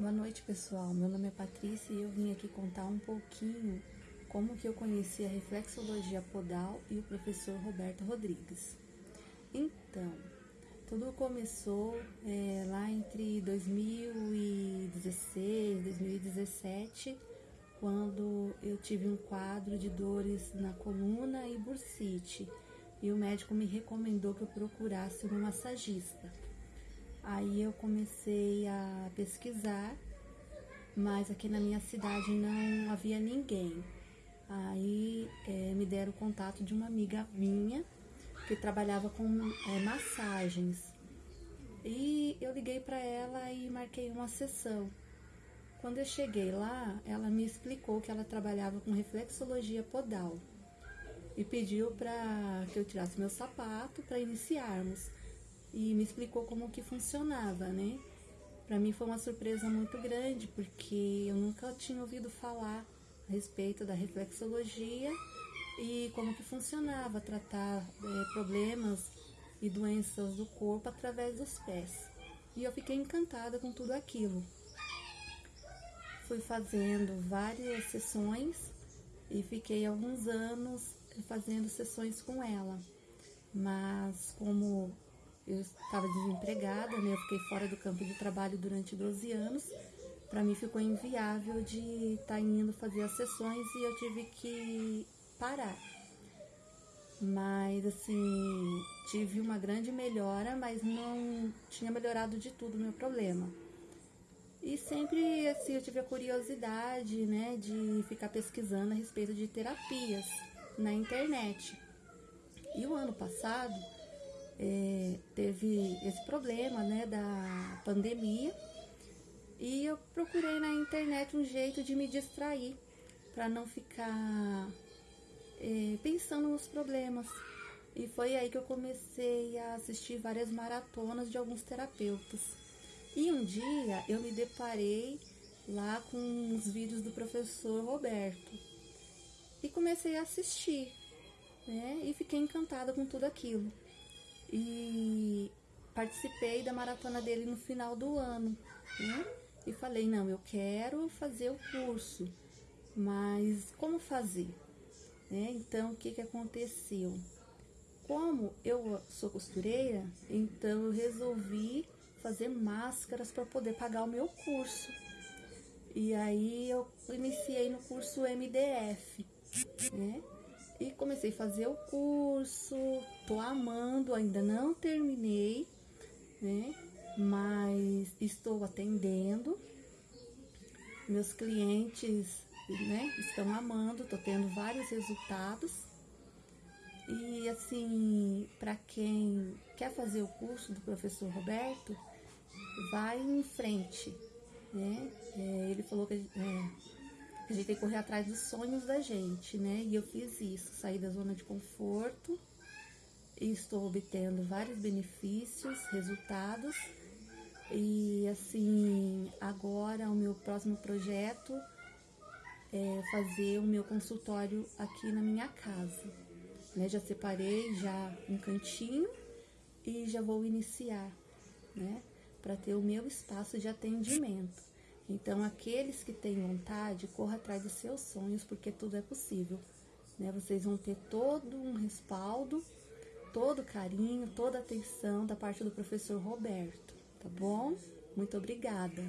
Boa noite, pessoal. Meu nome é Patrícia e eu vim aqui contar um pouquinho como que eu conheci a reflexologia podal e o professor Roberto Rodrigues. Então, tudo começou é, lá entre 2016 2017, quando eu tive um quadro de dores na coluna e bursite, e o médico me recomendou que eu procurasse uma massagista. Aí eu comecei a pesquisar, mas aqui na minha cidade não havia ninguém. Aí é, me deram o contato de uma amiga minha que trabalhava com é, massagens. E eu liguei para ela e marquei uma sessão. Quando eu cheguei lá, ela me explicou que ela trabalhava com reflexologia podal e pediu para que eu tirasse meu sapato para iniciarmos e me explicou como que funcionava, né? Para mim foi uma surpresa muito grande, porque eu nunca tinha ouvido falar a respeito da reflexologia e como que funcionava tratar é, problemas e doenças do corpo através dos pés. E eu fiquei encantada com tudo aquilo. Fui fazendo várias sessões e fiquei alguns anos fazendo sessões com ela. Mas como eu estava desempregada, né? Eu fiquei fora do campo de trabalho durante 12 anos. Para mim ficou inviável de estar tá indo fazer as sessões e eu tive que parar. Mas assim, tive uma grande melhora, mas não tinha melhorado de tudo o meu problema. E sempre assim, eu tive a curiosidade, né, de ficar pesquisando a respeito de terapias na internet. E o ano passado, é, teve esse problema, né, da pandemia. E eu procurei na internet um jeito de me distrair, para não ficar é, pensando nos problemas. E foi aí que eu comecei a assistir várias maratonas de alguns terapeutas. E um dia eu me deparei lá com os vídeos do professor Roberto. E comecei a assistir, né? E fiquei encantada com tudo aquilo e participei da maratona dele no final do ano, né? E falei, não, eu quero fazer o curso, mas como fazer? Né? Então, o que, que aconteceu? Como eu sou costureira, então eu resolvi fazer máscaras para poder pagar o meu curso. E aí eu iniciei no curso MDF, né? E comecei a fazer o curso, tô amando, ainda não terminei, né? Mas estou atendendo. Meus clientes, né, estão amando, tô tendo vários resultados. E assim, para quem quer fazer o curso do professor Roberto, vai em frente, né? É, ele falou que é, a gente tem que correr atrás dos sonhos da gente, né? E eu fiz isso, saí da zona de conforto e estou obtendo vários benefícios, resultados. E assim, agora o meu próximo projeto é fazer o meu consultório aqui na minha casa. Né? Já separei já um cantinho e já vou iniciar, né? Para ter o meu espaço de atendimento. Então, aqueles que têm vontade, corra atrás dos seus sonhos, porque tudo é possível. Né? Vocês vão ter todo um respaldo, todo carinho, toda atenção da parte do professor Roberto, tá bom? Muito obrigada.